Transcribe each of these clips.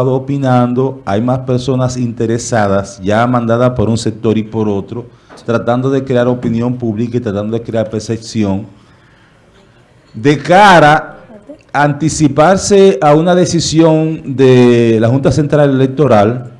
opinando, hay más personas interesadas, ya mandadas por un sector y por otro, tratando de crear opinión pública y tratando de crear percepción de cara a anticiparse a una decisión de la Junta Central Electoral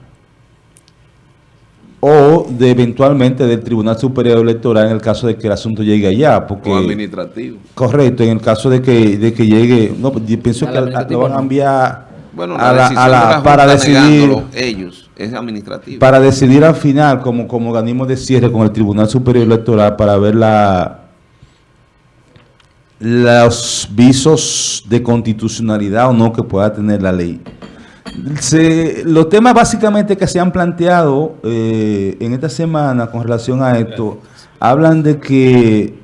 o de eventualmente del Tribunal Superior Electoral en el caso de que el asunto llegue allá. Porque, o administrativo. Correcto, en el caso de que, de que llegue, no, yo pienso que lo van a enviar bueno, a la, a la, para decidir ellos, es administrativo. Para decidir al final como, como organismo de cierre con el Tribunal Superior Electoral para ver la los visos de constitucionalidad o no que pueda tener la ley. los temas básicamente que se han planteado eh, en esta semana con relación a esto, hablan de que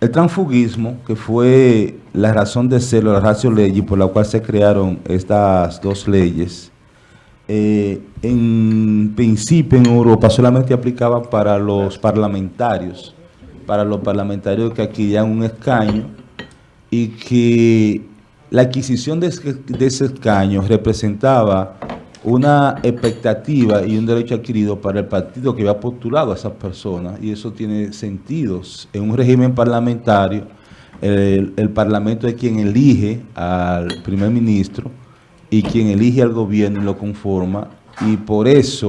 el transfugismo, que fue la razón de ser, la ratio ley por la cual se crearon estas dos leyes, eh, en principio en Europa solamente aplicaba para los parlamentarios, para los parlamentarios que adquirían un escaño y que la adquisición de ese, escaño representaba una expectativa y un derecho adquirido para el partido que había postulado a esas personas y eso tiene sentidos. En un régimen parlamentario, el, el, parlamento es quien elige al primer ministro y quien elige al gobierno y lo conforma y por eso,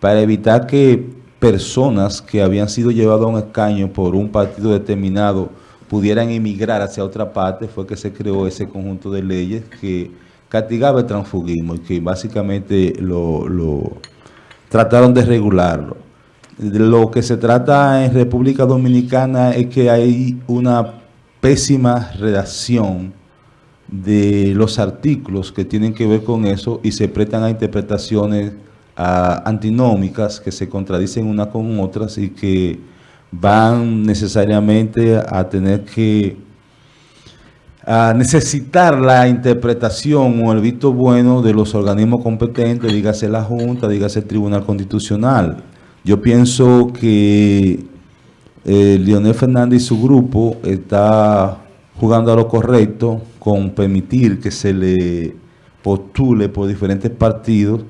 para evitar que personas que habían sido llevadas a un escaño por un partido determinado pudieran emigrar hacia otra parte, fue que se creó ese conjunto de leyes que castigaba el transfugismo y que básicamente lo, trataron de regularlo. lo que se trata en República Dominicana es que hay una pésima redacción de los artículos que tienen que ver con eso y se prestan a interpretaciones antinómicas que se contradicen una con otras y que van necesariamente a tener que a necesitar la interpretación o el visto bueno de los organismos competentes, dígase la Junta, dígase el Tribunal Constitucional. Yo pienso que eh, Leonel Fernández y su grupo está jugando a lo correcto con permitir que se le postule por diferentes partidos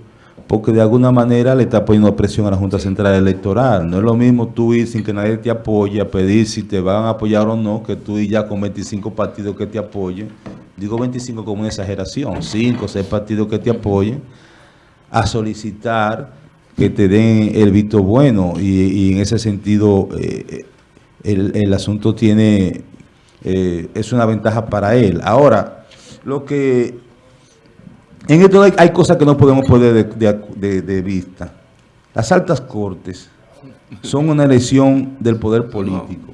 porque de alguna manera le está poniendo presión a la Junta Central Electoral. No es lo mismo tú ir sin que nadie te apoye a pedir si te van a apoyar o no, que tú ir ya con 25 partidos que te apoyen. Digo 25 como una exageración, 5 o 6 partidos que te apoyen, a solicitar que te den el visto bueno y, en ese sentido eh, el, asunto tiene, eh, es una ventaja para él. Ahora, lo que en esto hay, cosas que no podemos poner de, vista. Las altas cortes son una elección del poder político,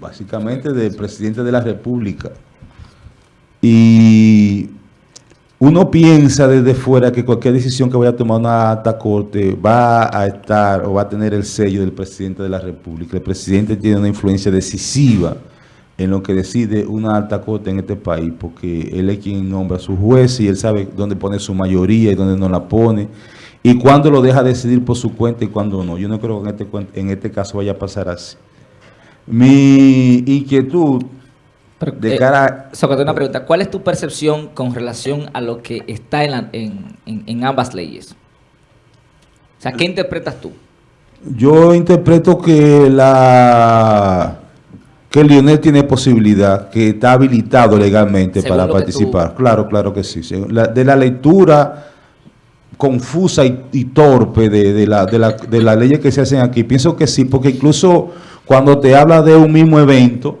básicamente del presidente de la república. Y uno piensa desde fuera que cualquier decisión que vaya a tomar una alta corte va a estar o va a tener el sello del presidente de la república. El presidente tiene una influencia decisiva en lo que decide una alta corte en este país, porque él es quien nombra a su juez y él sabe dónde pone su mayoría y dónde no la pone, y cuándo lo deja decidir por su cuenta y cuándo no. Yo no creo que en este, en este caso vaya a pasar así. Mi inquietud de eh, cara... una pregunta. ¿Cuál es tu percepción con relación a lo que está en, en ambas leyes? O sea, ¿qué interpretas tú? Yo interpreto que la que Lionel tiene posibilidad, que está habilitado legalmente para participar. Claro, claro que sí. de la lectura confusa y, torpe de, la, de, la, de las leyes que se hacen aquí, pienso que sí, porque incluso cuando te habla de un mismo evento,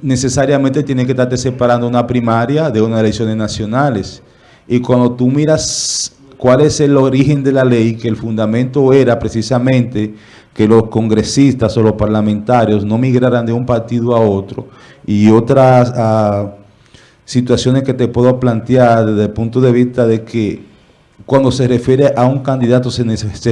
necesariamente tiene que estarte separando una primaria de unas elecciones nacionales. Y cuando tú miras cuál es el origen de la ley, que el fundamento era precisamente que los congresistas o los parlamentarios no migraran de un partido a otro y otras ah, situaciones que te puedo plantear desde el punto de vista de que cuando se refiere a un candidato se,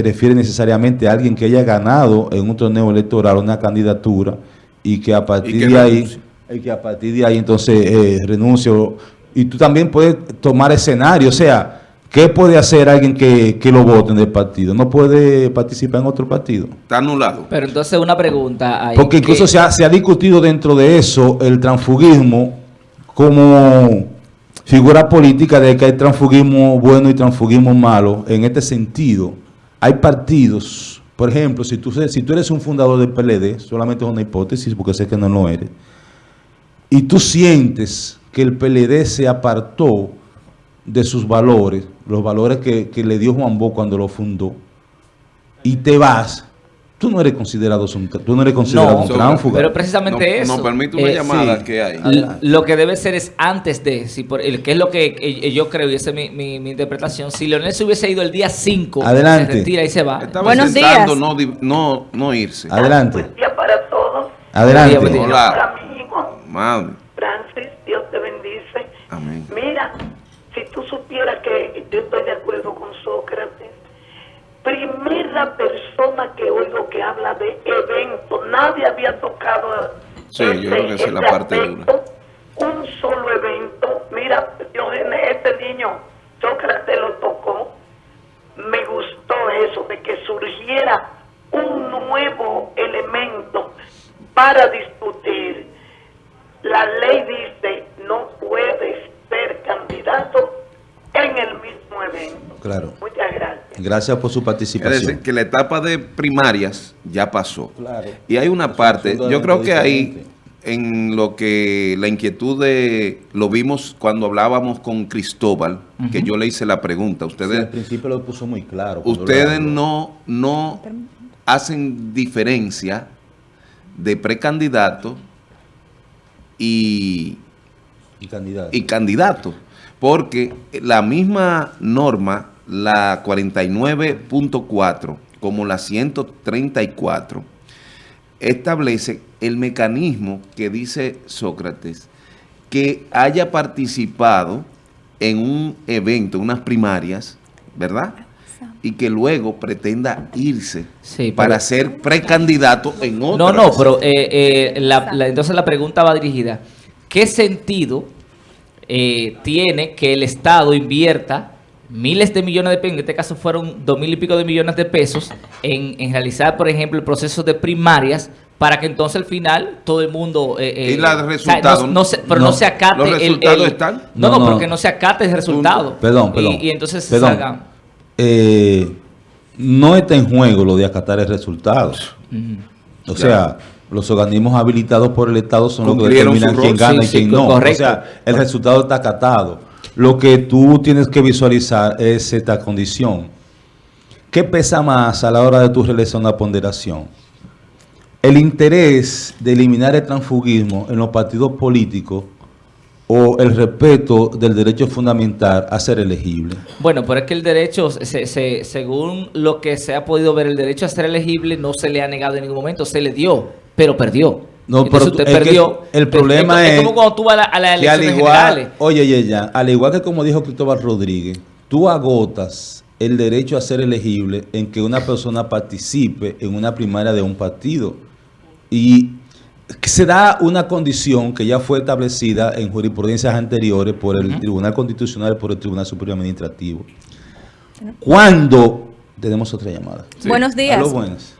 refiere necesariamente a alguien que haya ganado en un torneo electoral una candidatura y que a partir de ahí y que a partir de ahí entonces eh, renuncio y tú también puedes tomar escenario, o sea, ¿Qué puede hacer alguien que, lo vote en el partido? No puede participar en otro partido. Está anulado. Pero entonces una pregunta. Porque incluso se, ha, discutido dentro de eso el transfugismo como figura política de que hay transfugismo bueno y transfugismo malo. En este sentido, hay partidos, por ejemplo, si tú, si tú eres un fundador del PLD, solamente es una hipótesis porque sé que no lo eres, y tú sientes que el PLD se apartó de sus valores, los valores que, que le dio Juan Bo cuando lo fundó, y te vas, tú no eres considerado un, tú no eres considerado un tránfuga. Pero precisamente no, eso. No permite una eh, llamada sí. que hay. Lo que debe ser es antes de, si por, el, que es lo que eh, yo creo, y esa es mi, mi, mi, interpretación, si Leonel se hubiese ido el día 5, Adelante. se retira y se va. Estaba Buenos días. No, no, no irse. Adelante. Buen día para todos. Adelante. Buen día, buen día. Hola, amigo. Madre. Francis, Dios te bendice. Amén. Mira, supieras que yo estoy de acuerdo con Sócrates, primera persona que oigo que habla de evento, nadie había tocado Sí, yo creo que esa es la parte aspecto, Un solo evento, mira, Diógenes, este niño, Sócrates lo tocó, me gustó eso, de que surgiera un nuevo elemento para Claro. Muchas gracias. Gracias por su Es participación. decir, que la etapa de primarias ya pasó. Claro. Y hay una Es parte, yo creo que ahí, en lo que la inquietud de, lo vimos cuando hablábamos con Cristóbal, que yo le hice la pregunta, Sí, ustedes, al principio lo puso muy claro. ustedes no, no hacen diferencia de precandidato y, Y candidato. y candidato, porque la misma norma, la 49.4, como la 134, establece el mecanismo que dice Sócrates, que haya participado en un evento, unas primarias, ¿verdad? Y que luego pretenda irse Sí, para pero- ser precandidato en otro. No, no, pero eh, eh, la- la- entonces la pregunta va dirigida. ¿Qué sentido eh, tiene que el Estado invierta miles de millones de pesos, en este caso fueron dos mil y pico de millones de pesos, en, en realizar, por ejemplo, el proceso de primarias para que entonces al final todo el mundo... eh, eh, ¿Y la o sea, resultado? no- no se- pero no, No. se acate ¿Los el- resultados el- están? No, No, no, no. se acate el resultado. Perdón, perdón. Y, y entonces se Perdón. salga... Eh, no está en juego lo de acatar el resultado. O sea, los organismos habilitados por el Estado son los que determinan quién gana Sí, y sí, quién no. correcto. O sea, el resultado está acatado. Lo que tú tienes que visualizar es esta condición. ¿Qué pesa más a la hora de tu realizar una ponderación? El interés de eliminar el transfugismo en los partidos políticos o el respeto del derecho fundamental a ser elegible. Bueno, pero es que el derecho, se- se- según lo que se ha podido ver, el derecho a ser elegible no se le ha negado en ningún momento, se le dio, pero perdió. No, Entonces pero usted es que perdió. el problema es, es como cuando tú vas a, la- a las que al elecciones igual, generales. oye, oye, ya, al igual que como dijo Cristóbal Rodríguez, tú agotas el derecho a ser elegible en que una persona participe en una primaria de un partido. Y se da una condición que ya fue establecida en jurisprudencias anteriores por el Tribunal Constitucional y por el Tribunal Superior Administrativo. Cuando tenemos otra llamada. Sí. Buenos días. Aló, buenas.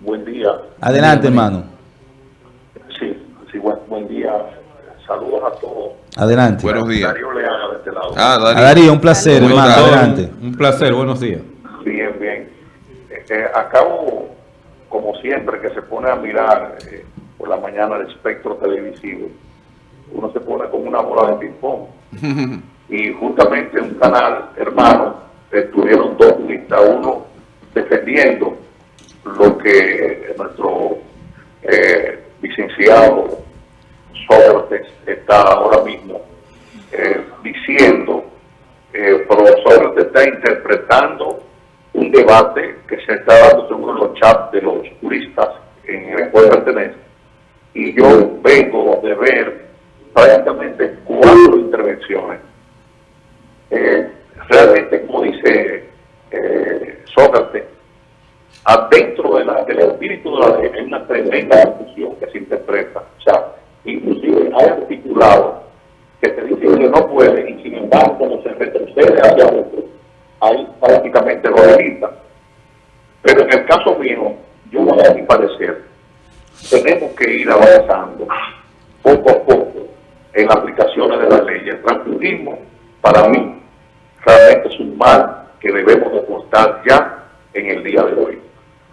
Buen día. Adelante, hermano. Sí, sí, buen, buen día. Saludos a todos. Adelante. Buenos días. Darío Leana de este lado. Ah, A Darío. Darío, un placer, ¿Cómo hermano. Adelante. Un placer, buenos días. Bien, bien. Eh, eh, acabo, como siempre, que se pone a mirar eh, por la mañana el espectro televisivo. Uno se pone como una bola de ping-pong. y justamente un canal hermano estuvieron dos juristas, uno defendiendo lo que nuestro eh, licenciado Sócrates está ahora mismo eh, diciendo, eh, pero Sócrates está interpretando un debate que se está dando según los chats de los juristas en el cual pertenece. Y yo vengo de ver prácticamente cuatro intervenciones. Eh, realmente, como dice Sócrates, adentro de del espíritu de la ley hay una tremenda confusión que se interpreta. O sea, inclusive hay articulados que te dicen que no puede y sin embargo cuando se retrocede hacia otro, ahí prácticamente lo delita. Pero en el caso mío, yo voy a mi parecer, tenemos que ir avanzando poco a poco en aplicaciones de la ley. El transfugismo, para mí, realmente es un mal que debemos deportar ya en el día de hoy.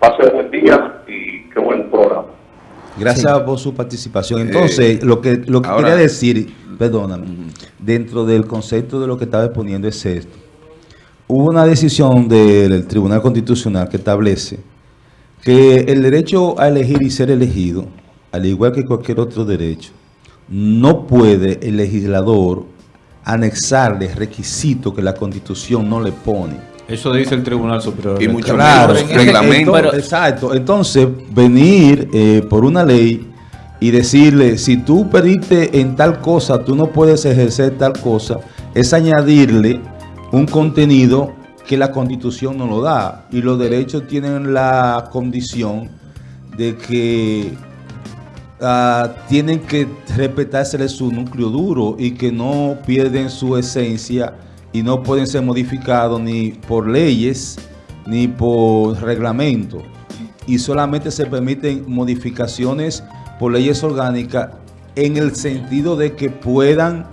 Pase buen día y qué buen programa. Gracias por su participación. Entonces, lo que, lo que ahora- quería decir, perdóname, dentro del concepto de lo que estaba exponiendo es esto. Hubo una decisión del Tribunal Constitucional que establece que el derecho a elegir y ser elegido, al igual que cualquier otro derecho, no puede el legislador anexarle requisitos que la Constitución no le pone. Eso dice el Tribunal Superior. Y mucho Claro, menos ese- reglamento. Entonces, exacto. Entonces, venir eh, por una ley y decirle, si tú pediste en tal cosa, tú no puedes ejercer tal cosa, es añadirle un contenido que la Constitución no lo da. Y los derechos tienen la condición de que ah, tienen que respetársele su núcleo duro y que no pierden su esencia y no pueden ser modificados ni por leyes ni por reglamento. Y solamente se permiten modificaciones por leyes orgánicas en el sentido de que puedan,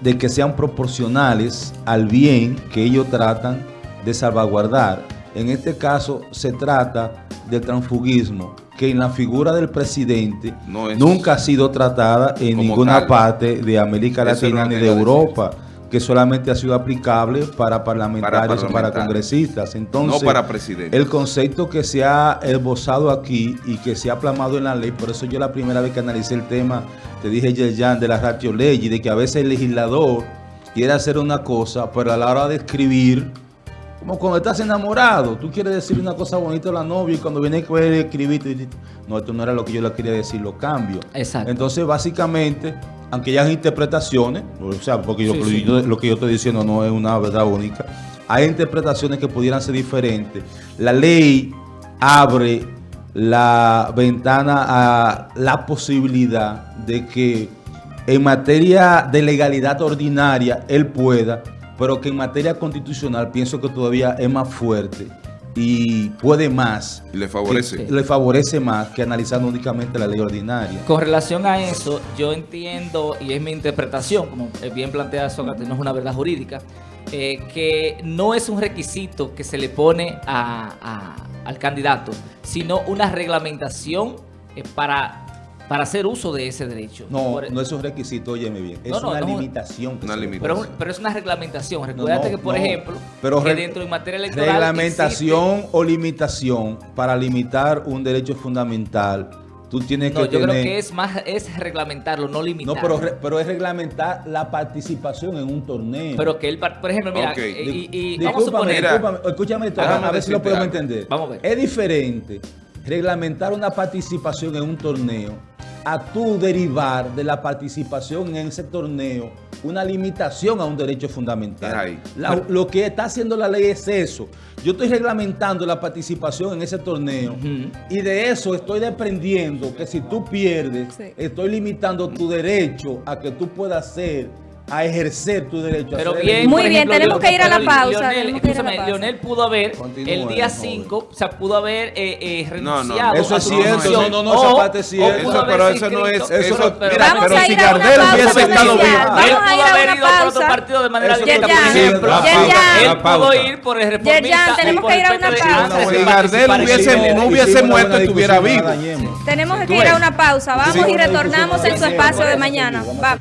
de que sean proporcionales al bien que ellos tratan de salvaguardar. En este caso se trata del transfugismo, que en la figura del presidente No es- nunca ha sido tratada en ninguna tal. parte de América Latina ni de decir. Europa, que solamente ha sido aplicable para parlamentarios para parlamentarios. congresistas. Entonces, No para presidente. el concepto que se ha esbozado aquí y que se ha plasmado en la ley, por eso yo la primera vez que analicé el tema, te dije Yerjan, de la ratio ley, de que a veces el legislador quiere hacer una cosa, pero a la hora de escribir, como cuando estás enamorado, tú quieres decir una cosa bonita a la novia y cuando viene a escribir, tú dices, no, esto no era lo que yo le quería decir, lo cambio. Exacto. Entonces, básicamente, aunque ya hay interpretaciones, o sea, porque yo- Sí, lo, sí. yo- lo que yo estoy diciendo no es una verdad única, hay interpretaciones que pudieran ser diferentes. La ley abre la ventana a la posibilidad de que en materia de legalidad ordinaria él pueda, pero que en materia constitucional pienso que todavía es más fuerte y puede más. Y le favorece. que- le favorece más que analizando únicamente la ley ordinaria. Con relación a eso, yo entiendo, y es mi interpretación, como bien plantea Sócrates, no es una verdad jurídica, eh, que no es un requisito que se le pone a- a- al candidato, sino una reglamentación eh, para, para hacer uso de ese derecho. No, Por- no es un requisito, óyeme bien. Es No, no, una no. limitación. que Una limitación. pero, pero es una reglamentación. No, Recuérdate no, que, por no. ejemplo, Pero que dentro de materia electoral Reglamentación existe- o limitación para limitar un derecho fundamental. Tú tienes No, que yo tener... creo que es más es reglamentarlo, no limitarlo. No, pero, re- pero es reglamentar la participación en un torneo. Pero que él, por ejemplo, mira, Ok. eh, y, y vamos a suponer... discúlpame, escúchame esto, a ver si lo podemos algo. entender. Vamos a ver. Es diferente reglamentar una participación en un torneo a tú derivar de la participación en ese torneo una limitación a un derecho fundamental. Es ahí. La- lo que está haciendo la ley es eso. Yo estoy reglamentando la participación en ese torneo y de eso estoy desprendiendo que si tú pierdes, Sí. estoy limitando tu derecho a que tú puedas hacer, a ejercer tu derecho. a Pero ser bien. Muy por bien, tenemos que ir a la pero pausa, Leonel, tenemos que ir a la escúchame, pausa. Leonel pudo haber Continúe, el día joven. 5, o sea, pudo haber eh, eh, No, no, renunciado Eso a es cierto, no, no, no, esa o- parte es cierto. Eso, pero eso no es- eso no- pero- mira, Vamos pero a si ir a una Gardel pausa hubiese estado vivo- Vamos Él a pudo ir a haber una ido a otro pausa. partido de manera Eso directa, por ejemplo. Él la pudo ir por el reformista. Tenemos por que ir a una pausa. Si Gardel no hubiese muerto, estuviera no vivo. Tenemos que ir a una pausa. Vamos y retornamos en su espacio de mañana. Vamos a- Va.